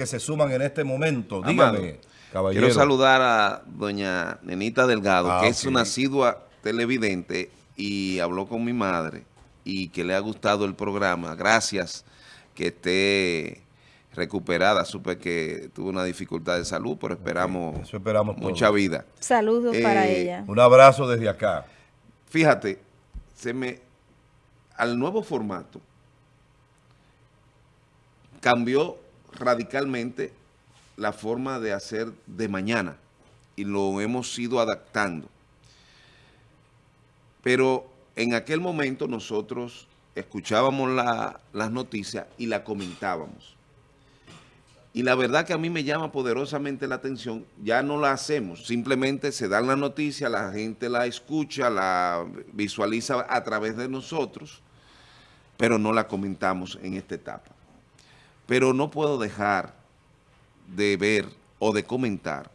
que se suman en este momento. Amado, Dígame, caballero. Quiero saludar a doña Nenita Delgado, Ah, que es una asidua televidente y habló con mi madre y que le ha gustado el programa. Gracias que esté recuperada. Supe que tuvo una dificultad de salud, pero esperamos, Eso esperamos todos. mucha vida. Saludos para Eh, ella. Un abrazo desde acá. Fíjate, se me al nuevo formato cambió radicalmente la forma de hacer de mañana y lo hemos ido adaptando. Pero en aquel momento nosotros escuchábamos la- las noticias y la comentábamos. Y la verdad que a mí me llama poderosamente la atención, ya no la hacemos, simplemente se dan las noticias, la gente la escucha, la visualiza a través de nosotros, pero no la comentamos en esta etapa. Pero no puedo dejar de ver o de comentar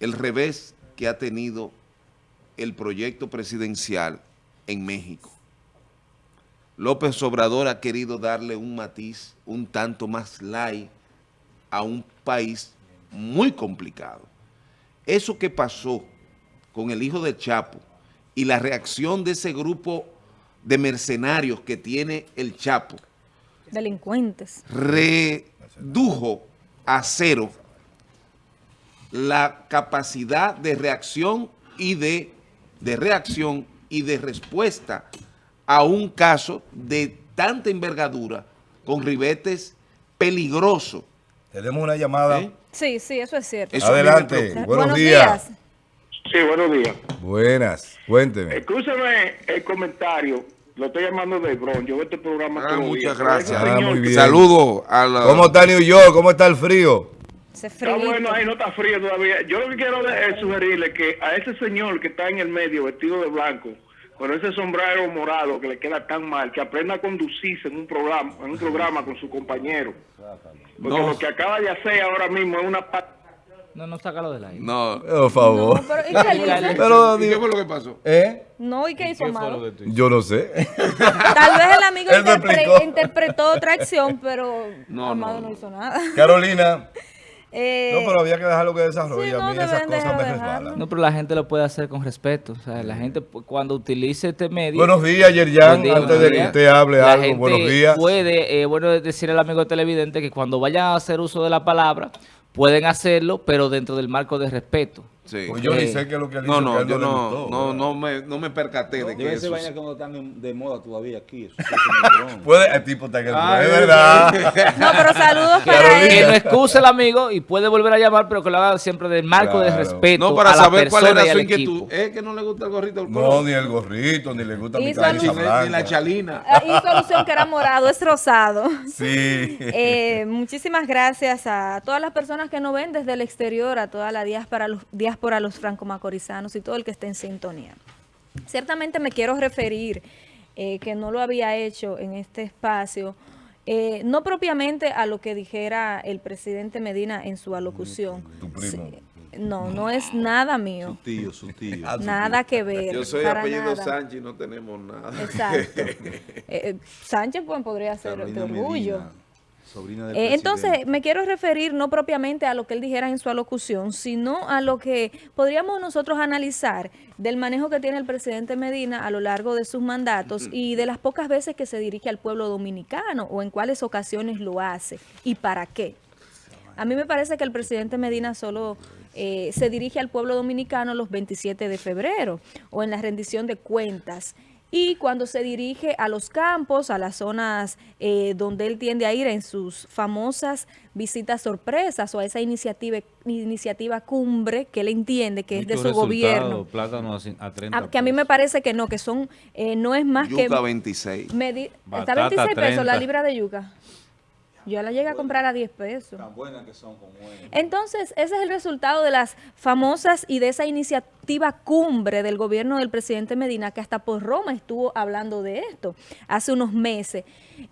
el revés que ha tenido el proyecto presidencial en México. López Obrador ha querido darle un matiz un tanto más light a un país muy complicado. Eso que pasó con el hijo de Chapo y la reacción de ese grupo de mercenarios que tiene el Chapo Delincuentes. redujo a cero la capacidad de reacción y de, de reacción y de respuesta a un caso de tanta envergadura con ribetes peligrosos. Tenemos una llamada. ¿eh? Sí, sí, eso es cierto. Eso Adelante. Buenos, días. Sí, buenos días. Buenas. Cuénteme. Escúcheme el comentario. Lo estoy llamando de Bron. Yo veo este programa Ah, muchas gracias. Ah. Saludos a la... ¿Cómo está New York? ¿Cómo está el frío? Se Está bueno, ahí no está frío todavía. Yo lo que quiero es sugerirle que a ese señor que está en el medio vestido de blanco, con ese sombrero morado que le queda tan mal, que aprenda a conducirse en un programa, en un programa con su compañero. Porque No. lo que acaba de hacer ahora mismo es una No, no, sácalo del aire. No. Por favor. No, pero ¿y qué hizo? Pero, ¿Y qué fue lo que pasó? ¿eh? No, ¿y qué hizo malo? Yo no sé. Tal vez el amigo interpre- interpretó otra acción, pero No, Amado no, no, no. hizo nada. Carolina. Eh, No, pero había que dejarlo que desarrolle. sí, no, a mí esas cosas me resbalan. No, pero la gente lo puede hacer con respeto. O sea, la gente cuando utilice este medio... Buenos días, Yerjan. Buen día, Antes de que usted hable la algo, gente buenos días. puede, eh, bueno, decir al amigo televidente que cuando vayan a hacer uso de la palabra, pueden hacerlo, pero dentro del marco de respeto. Sí. Pues yo ni Eh, sé qué es lo que él No, hizo, que no, él yo le no, gustó, no, ¿verdad? no, me, no me percaté de que eso... ser vaina que no están de moda todavía aquí. Eso sí es. Puede, el tipo está Ay, es verdad. No, pero saludos para Carolina. Que él. no excuse el amigo y puede volver a llamar, pero que lo haga siempre del marco de respeto No, para a la saber cuál era y su inquietud. equipo. Es que no le gusta el gorrito No, ni el gorrito, ni le gusta mi camisa ni, alusión- blanca. ni la chalina. Ah, Hizo alusión que era morado, es rosado. Sí. Eh, muchísimas gracias a todas las personas que nos ven desde el exterior, a toda la diáspora, los, diáspora, los franco-macorizanos y todo el que esté en sintonía. Ciertamente me quiero referir, eh, que no lo había hecho en este espacio, eh, no propiamente a lo que dijera el presidente Medina en su alocución. Tu primo. Sí, no, no es nada mío. Tío, su tío. Ah, Nada que ver. Yo soy apellido nada. Sánchez y no tenemos nada. Exacto. Eh, eh, Sánchez pues, podría ser de Carolina orgullo. Medina, sobrina del Eh, entonces, me quiero referir no propiamente a lo que él dijera en su alocución, sino a lo que podríamos nosotros analizar del manejo que tiene el presidente Medina a lo largo de sus mandatos y de las pocas veces que se dirige al pueblo dominicano o en cuáles ocasiones lo hace y para qué. A mí me parece que el presidente Medina solo eh, se dirige al pueblo dominicano los 27 de febrero o en la rendición de cuentas. Y cuando se dirige a los campos, a las zonas eh, donde él tiende a ir en sus famosas visitas sorpresas o a esa iniciativa, iniciativa cumbre que él entiende que es de su gobierno. Plátano a, a 30 A- que a mí me parece que no, que son, eh, no es más que... Yuca 26. medi- está Batata 26 pesos la 30. libra de yuca. Yo la llegué a comprar a 10 pesos. Tan buenas que son como él. Entonces, ese es el resultado de las famosas y de esa iniciativa cumbre del gobierno del presidente Medina, que hasta por Roma estuvo hablando de esto hace unos meses.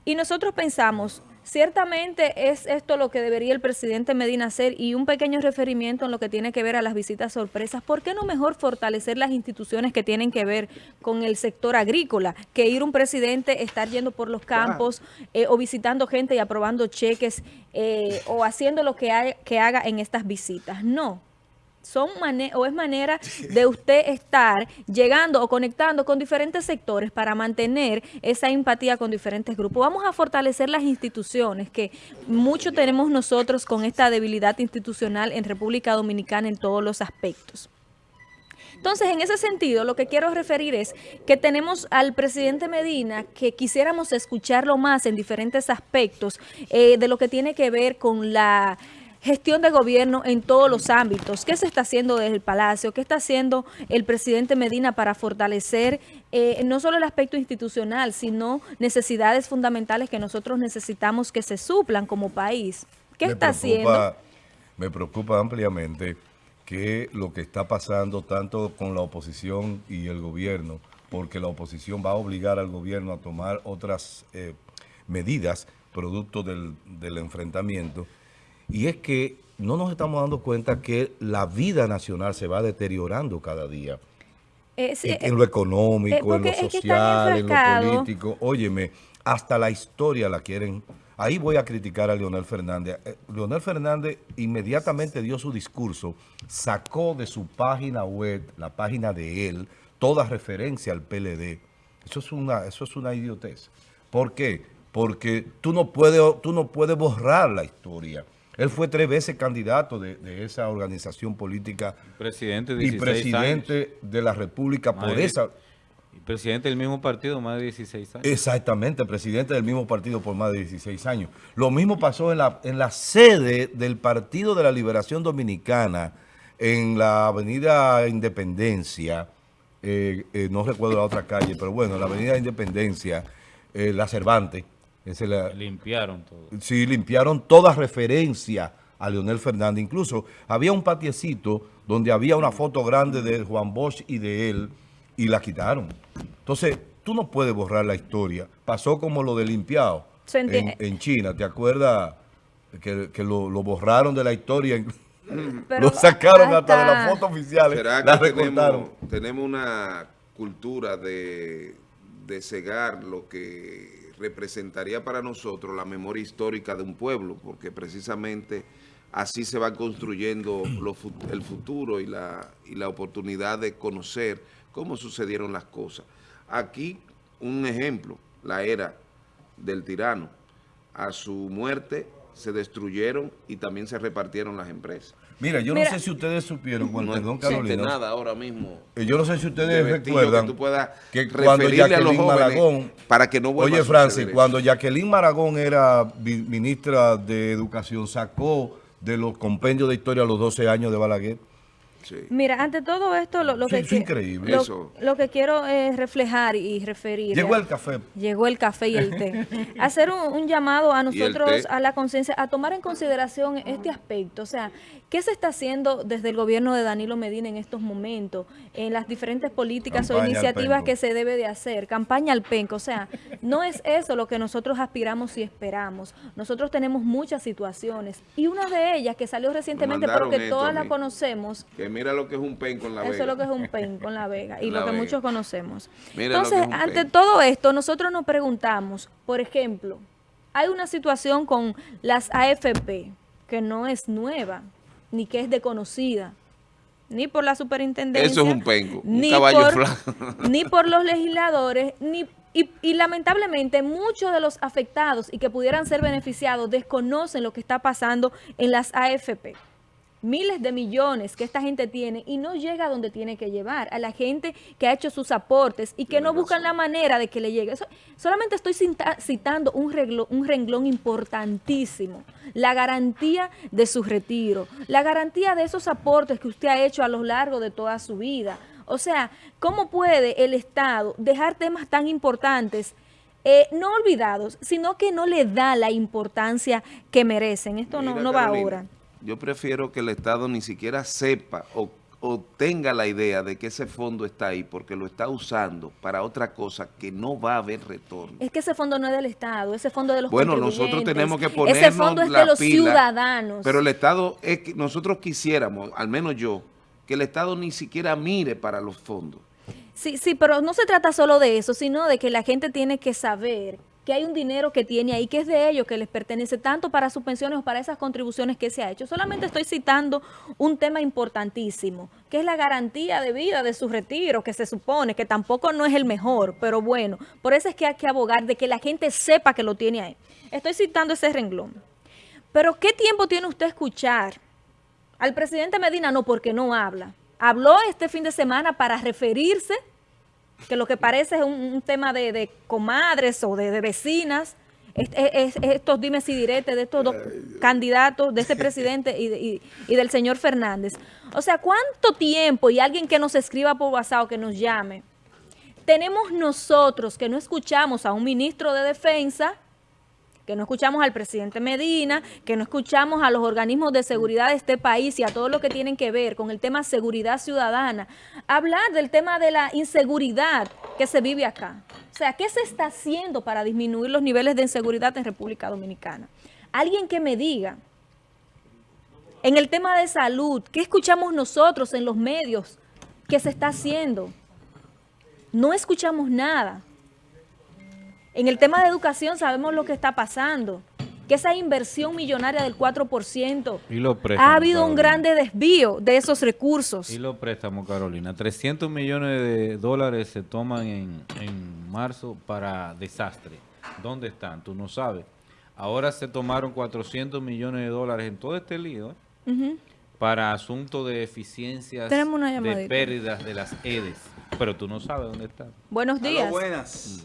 Y nosotros pensamos, Ciertamente es esto lo que debería el presidente Medina hacer y un pequeño referimiento en lo que tiene que ver a las visitas sorpresas. ¿Por qué no mejor fortalecer las instituciones que tienen que ver con el sector agrícola que ir un presidente, estar yendo por los campos eh, o visitando gente y aprobando cheques eh, o haciendo lo que, hay- que haga en estas visitas? No son o es manera de usted estar llegando o conectando con diferentes sectores para mantener esa empatía con diferentes grupos. Vamos a fortalecer las instituciones, que mucho tenemos nosotros con esta debilidad institucional en República Dominicana en todos los aspectos. Entonces, en ese sentido, lo que quiero referir es que tenemos al presidente Medina que quisiéramos escucharlo más en diferentes aspectos eh, de lo que tiene que ver con la gestión de gobierno en todos los ámbitos. ¿Qué se está haciendo desde el Palacio? ¿Qué está haciendo el presidente Medina para fortalecer eh, no solo el aspecto institucional, sino necesidades fundamentales que nosotros necesitamos que se suplan como país? ¿Qué Me está preocupa- haciendo? Me preocupa ampliamente que lo que está pasando tanto con la oposición y el gobierno, porque la oposición va a obligar al gobierno a tomar otras eh, medidas producto del, del enfrentamiento, y es que no nos estamos dando cuenta que la vida nacional se va deteriorando cada día. Eh, en, lo económico, eh, en lo social, en lo político. Óyeme, hasta la historia la quieren. Ahí voy a criticar a Leonel Fernández. Eh, Leonel Fernández inmediatamente dio su discurso, sacó de su página web, la página de él, toda referencia al PLD. Eso es una, eso es una idiotez. ¿Por qué? Porque tú no puedes, tú no puedes borrar la historia. Él fue tres veces candidato de, de esa organización política Presidente de y 16 presidente de la República por esa... Y presidente del mismo partido, más de 16 años. Exactamente, presidente del mismo partido por más de 16 años. Lo mismo pasó en la, en la sede del Partido de la Liberación Dominicana, en la avenida Independencia, eh, eh, no recuerdo la otra calle, pero bueno, en la avenida Independencia, eh, la Cervantes, esa es la, Limpiaron todo. Sí, limpiaron toda referencia a Leonel Fernández. Incluso había un patiecito donde había una foto grande de Juan Bosch y de él y la quitaron. Entonces, tú no puedes borrar la historia. Pasó como lo de limpiado en, China. ¿Te acuerdas que, que lo, lo borraron de la historia? Pero lo sacaron hasta de las fotos oficiales. ¿Será La que tenemos, tenemos una cultura de, de cegar lo que representaría para nosotros la memoria histórica de un pueblo? Porque precisamente así se va construyendo lo el futuro y la, y la oportunidad de conocer cómo sucedieron las cosas. Aquí, un ejemplo, la era del tirano. A su muerte se destruyeron y también se repartieron las empresas. Mira, yo Mira. no sé si ustedes supieron, el No perdón, existe Carolina. nada ahora mismo. Eh, Yo no sé si ustedes recuerdan que tú puedas que cuando referirle a los Jacqueline jóvenes Maragón, para que no vuelva oye a Francis, cuando. Jacqueline Maragón era ministra de Educación, sacó de los compendios de historia los 12 años de Balaguer. Sí. Mira, ante todo esto, lo, lo Sí, que, es qui- increíble. lo, Eso. lo que quiero es reflejar y referir. Llegó el café. Llegó el café y el té. Hacer un, un llamado a nosotros, a la conciencia, a tomar en consideración este aspecto. O sea, ¿qué se está haciendo desde el gobierno de Danilo Medina en estos momentos? En las diferentes políticas o Campaña iniciativas que se debe de hacer. Campaña al penco. O sea, no es eso lo que nosotros aspiramos y esperamos. Nosotros tenemos muchas situaciones. Y una de ellas que salió recientemente, pero mandaron que esto todas la conocemos, Que mira lo que es un pen con la eso vega. es lo que es un pen con la Vega y La lo que Vega. muchos conocemos. Mira Entonces, ante pen. todo esto, nosotros nos preguntamos, por ejemplo, hay una situación con las AFP que no es nueva, ni que es desconocida, ni por la superintendencia, Eso es un penco, un ni caballo por, flaco. ni por los legisladores, ni y, y lamentablemente muchos de los afectados y que pudieran ser beneficiados desconocen lo que está pasando en las AFP miles de millones que esta gente tiene y no llega a donde tiene que llevar, a la gente que ha hecho sus aportes y que no buscan la manera de que le llegue. Eso- solamente estoy citando un, reglo- un renglón importantísimo, la garantía de su retiro, la garantía de esos aportes que usted ha hecho a lo largo de toda su vida. O sea, ¿cómo puede el Estado dejar temas tan importantes eh, no olvidados, sino que no le da la importancia que merecen? Esto no, no va Carolina, ahora. Yo prefiero que el Estado ni siquiera sepa o, o tenga la idea de que ese fondo está ahí porque lo está usando para otra cosa que no va a haber retorno. Es que ese fondo no es del Estado, ese fondo es de los Bueno, nosotros tenemos que Ese ponernos fondo es la de los pila, ciudadanos. Pero el Estado, es que nosotros quisiéramos, al menos yo, que el Estado ni siquiera mire para los fondos. Sí, sí, pero no se trata solo de eso, sino de que la gente tiene que saber que hay un dinero que tiene ahí, que es de ellos, que les pertenece tanto para sus pensiones o para esas contribuciones que se ha hecho. Solamente estoy citando un tema importantísimo, que es la garantía de vida de su retiro, que se supone que tampoco no es el mejor, pero bueno, por eso es que hay que abogar de que la gente sepa que lo tiene ahí. Estoy citando ese renglón. Pero ¿qué tiempo tiene usted escuchar al presidente Medina? No, porque no habla. Habló este fin de semana para referirse que lo que parece es un, un tema de, de comadres o de, de vecinas, es- es- es- estos dimes y diretes de estos dos candidatos, de este presidente y, de- y- y del señor Fernández. O sea, ¿cuánto tiempo? Y alguien que nos escriba por WhatsApp o que nos llame. Tenemos nosotros que no escuchamos a un ministro de defensa, que no escuchamos al presidente Medina, que no escuchamos a los organismos de seguridad de este país y a todo lo que tienen que ver con el tema seguridad ciudadana, hablar del tema de la inseguridad que se vive acá. O sea, ¿qué se está haciendo para disminuir los niveles de inseguridad en República Dominicana? Alguien que me diga, en el tema de salud, ¿qué escuchamos nosotros en los medios que se está haciendo? No escuchamos nada. En el tema de educación sabemos lo que está pasando, que esa inversión millonaria del 4%, Y ha habido un grande desvío de esos recursos. Y los préstamos, Carolina. 300 millones de dólares se toman en, en marzo para desastre. ¿Dónde están? Tú no sabes. Ahora se tomaron 400 millones de dólares en todo este lío ¿eh? Para asuntos de eficiencias Tenemos una de pérdidas de las EDES. Pero tú no sabes dónde están. Buenos días. buenas.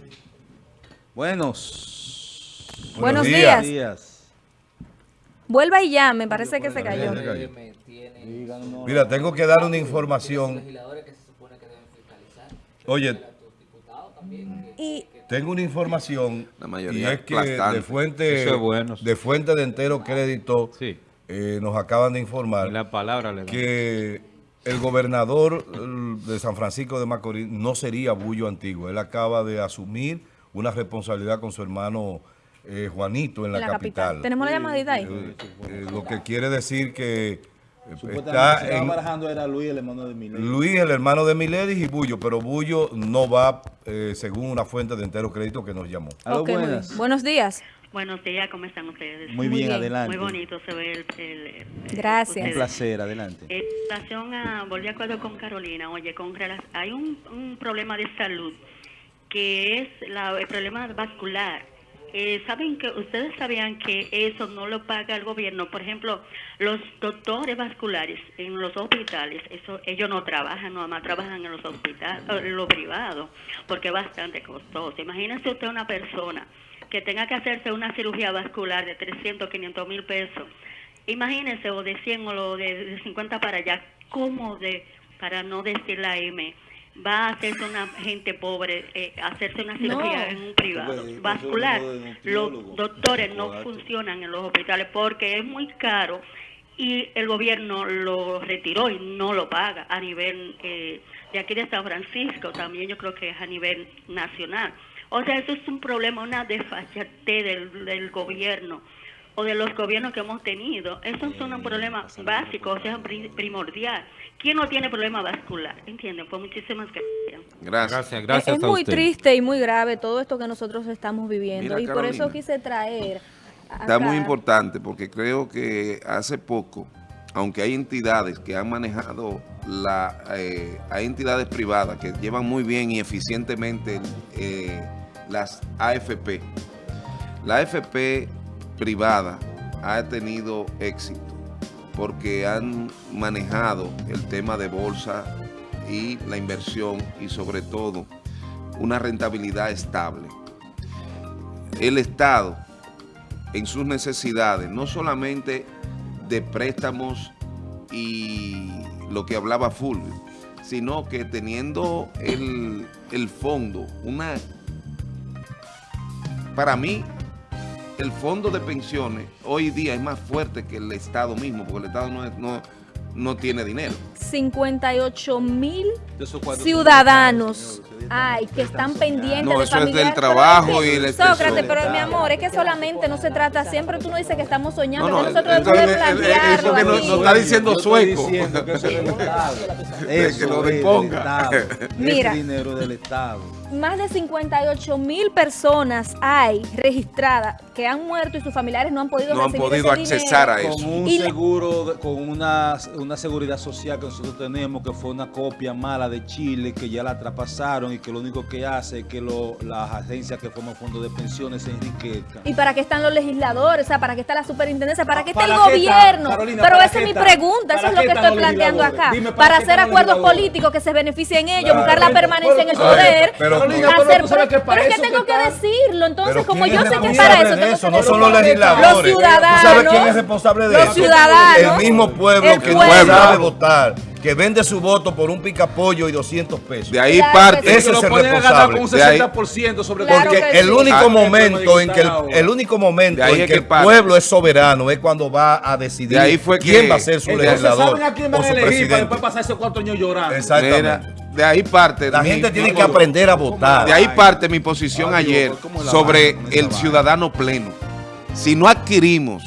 Buenos. Buenos días. días. días. Vuelva y llame, parece que se cayó. Mira, tengo que dar una información. Oye, Y tengo una información La y mayoría es que aplastante. de fuente, Eso es bueno. de fuente de entero crédito Sí. eh, nos acaban de Y informar la palabra le que el gobernador eh, de San Francisco de Macorís no sería Bullo Antiguo. Él acaba de asumir una responsabilidad con su hermano eh, Juanito en la, la capital. capital. Tenemos la llamadita ahí. Eh, eh, lo que quiere decir que eh, Supuestamente está en, barajando era Luis, el hermano de Milei. Luis, el hermano de Miledis y Bullo, pero Bullo no va eh, según una fuente de entero crédito que nos llamó. Aló, Ok, muy bien. buenas. Buenos días. Buenos días, ¿cómo están ustedes? Muy, Muy bien, bien. adelante. Muy bonito se ve el... el- el- Gracias. Un ustedes. placer, adelante. En relación a, volví de acuerdo con Carolina, oye, con hay un, un problema de salud que es la- el problema vascular. Eh, Saben que ustedes sabían que eso no lo paga el gobierno. Por ejemplo, los doctores vasculares en los hospitales, eso ellos no trabajan, nada más trabajan en los hospitales, en lo privado, porque es bastante costoso. Imagínense usted una persona que tenga que hacerse una cirugía vascular de 300, 500 mil pesos. Imagínense, o de 100 o de, de 50 para allá, ¿cómo de, para no decir la M, va a hacerse una gente pobre, eh, hacerse una cirugía No. en un privado vascular? Los doctores no funcionan en los hospitales porque es muy caro y el gobierno lo retiró y no lo paga a nivel eh, de aquí de San Francisco, también yo creo que es a nivel nacional. O sea, eso es un problema, una desfachatez del, del gobierno o de los gobiernos que hemos tenido. Esos son un problema básico, o sea, pri- primordial. ¿Quién no tiene problema vascular? ¿Entienden? Pues muchísimas gracias. Gracias. Gracias, Es- gracias es a muy usted. triste y muy grave todo esto que nosotros estamos viviendo. Mira, y por eso quise traer. Está acá- muy importante porque creo que hace poco, aunque hay entidades que han manejado, la, eh, hay entidades privadas que llevan muy bien y eficientemente eh, las AFP. La AFP privada ha tenido éxito porque han manejado el tema de bolsa y la inversión y sobre todo una rentabilidad estable. El Estado en sus necesidades, no solamente de préstamos y lo que hablaba Fulvio, sino que teniendo el, el fondo, una... Para mí, el fondo de pensiones hoy día es más fuerte que el Estado mismo, porque el Estado no, es- no, no tiene dinero. 58 mil De ciudadanos ay, que están pendientes No, de eso es del trabajo es y el Sócrates, pero mi amor, es que solamente no se trata, siempre tú no dices que estamos soñando, No, no, que nosotros entonces, debemos eh, plantearlo eso que no- aquí. no está diciendo sueco. diciendo que eso es que lo es. Estado. Mira. Ese dinero del Estado. Más de 58 mil personas hay registradas que han muerto y sus familiares no han podido No han podido ese accesar a eso. Con un Y seguro, de- con una, una seguridad social que nosotros tenemos, que fue una copia mala de Chile, que ya la traspasaron y que lo único que hace es que lo- las agencias que forman fondos de pensiones se enriquezcan. ¿Y para qué están los legisladores? O sea, ¿para qué está la superintendencia? ¿Para qué está el gobierno? Carolina, Pero ¿para esa es mi está? pregunta, eso ¿Para es lo que estoy planteando acá. Dime, ¿para hacer acuerdos políticos que se beneficien ellos, Claro. buscar la permanencia en el poder. pero- Carolina, hacer- pero tú sabes que pero para es que tengo que decirlo. Entonces, Pero como ¿quién yo sé que es para eso, tengo eso? que No son decirlo. los legisladores. Los ciudadanos. ¿Tú sabes quién es responsable de Los eso? ciudadanos. El mismo pueblo El que no pueblo. sabe votar, que vende su voto por un picapollo y 200 pesos. De ahí Claro parte. que. Ese es el a responsable. con un De ahí- 60% sobre Claro Porque que el sí. único Ah, momento en que el, el único momento en que que el pueblo es soberano es cuando va a decidir De ahí fue que- quién va a ser su Entonces, legislador ¿saben a quién van o a su elegir para presidente. después pasar esos cuatro años llorando? Exactamente. Mira, de ahí parte. La mi- gente tiene mi- que aprender a votar. De ahí parte mi posición Ay, ayer ¿cómo es la sobre el ciudadano pleno. Si no adquirimos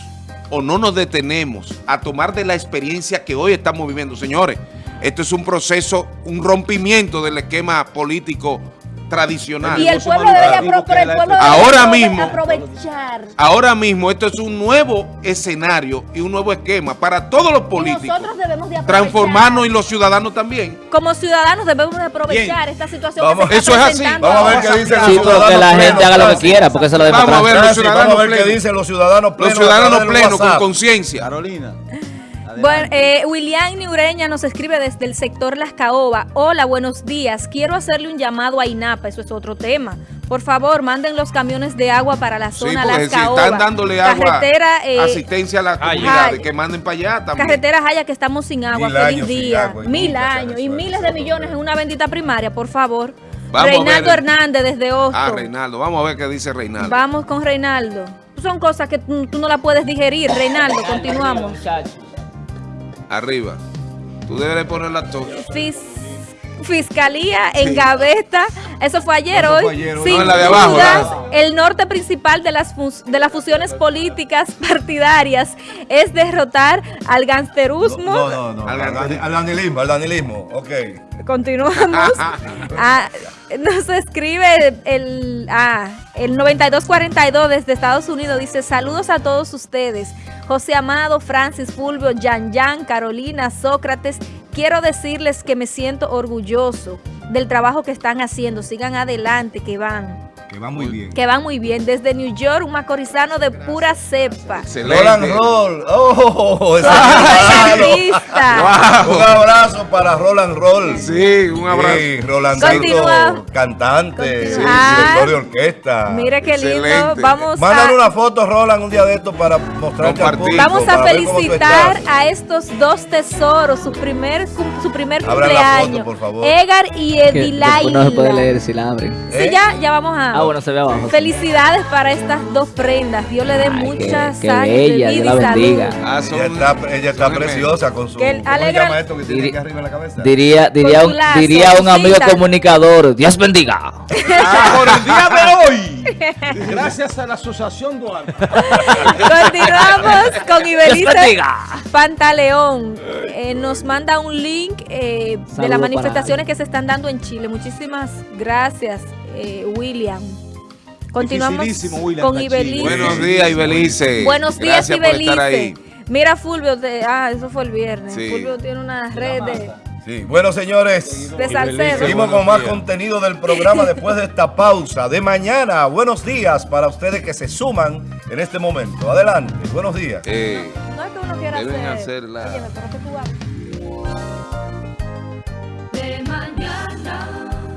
o no nos detenemos a tomar de la experiencia que hoy estamos viviendo, señores, esto es un proceso, un rompimiento del esquema político tradicional. Y el pueblo debería, manufacturero apro- pero el que pueblo la- debería Ahora mismo- aprovechar. Ahora mismo esto es un nuevo escenario y un nuevo esquema para todos los Y políticos. nosotros debemos de aprovechar. Transformarnos y los ciudadanos también. Como ciudadanos debemos de aprovechar esta situación Vamos- que se está eso es así. Vamos a ver qué dicen los Sí, ciudadanos la gente plenos, haga lo que quiera, porque eso lo Vamos a ver los ciudadanos vamos a ver qué plenos. dicen los ciudadanos Los plenos. a ciudadanos plenos con conciencia. Carolina. Bueno, eh, William Niureña nos escribe desde el sector Las Caoba. Hola, buenos días. Quiero hacerle un llamado a INAPA, eso es otro tema. Por favor, manden los camiones de agua para la Sí, zona porque Las si Caoba. están dándole agua, Carretera, eh, asistencia a las comunidades, que manden para allá también. Carretera Jaya que estamos sin agua, Mil feliz día. agua Mil años y miles de millones en una bendita primaria, por favor. Vamos Reinaldo ver. Hernández desde Hosto. Ah, Reinaldo, vamos a ver qué dice Reinaldo. Vamos con Reinaldo. Son cosas que tú, no las puedes digerir, Reinaldo. Continuamos. Arriba. Tú debes de poner la tos. Fis- Fiscalía en Gaveta, eso fue ayer, Eso hoy. fue ayer. Sin No, la de abajo, dudas, la el norte principal de las, de las fusiones políticas partidarias es derrotar al gangsterismo. No, no, no. Al Al, al danilismo, al danilismo. Ok. Continuamos. Ah, nos escribe el, ah, el 9242 desde Estados Unidos. Dice, saludos a todos ustedes. José Amado, Francis, Fulvio, Yan Yan, Carolina, Sócrates. Quiero decirles que me siento orgulloso del trabajo que están haciendo. Sigan adelante, que van. Que va muy bien. Que van muy bien. Desde New York, un macorizano de pura cepa. Roland Roll. Oh, artista. Un abrazo para Roland Roll. Sí, un abrazo. Sí, Rolandito, cantante. Ah. director de orquesta. Mire qué lindo. Excelente. Vamos Mándale a... una foto, Roland, un día de esto para mostrarte al público, Vamos a felicitar a estos dos tesoros, su primer, su primer Abran la foto, cumpleaños. por favor. Edgar y después no se puede Edilaila. leer si la abren. Sí, ¿Eh? ya, ya vamos a. Ah, bueno, se ve abajo. Felicidades para estas dos prendas. Dios le dé mucha qué- qué sangre, bella, vida y la salud. bendiga. Ah, son- Ella está, ella está preciosa con su... Que el- ¿Cómo se alegra- llama esto que tiene Diri- aquí arriba en la cabeza? Diría, diría, un, lazo, diría un amigo comunicador, Dios bendiga. Ah, por el día de hoy, gracias a la Asociación Duarte. Continuamos con bendiga. Pantaleón. Eh, nos manda un link eh, de las manifestaciones que se están dando en Chile. Muchísimas gracias, eh, William. Continuamos William, con. Ibelice. Buenos días, Ibelice. Buenos días, Gracias por estar ahí. Ibelice. Mira, Fulvio, te- ah, eso fue el viernes. Sí. Fulvio tiene una red de, Sí, bueno, señores. Seguimos con más contenido del programa después de esta pausa de mañana. Buenos días para ustedes que se suman en este momento. Adelante, buenos días. Eh, Uno quiera Deben hacer. hacer la- Óyeme, pero que tú hagas.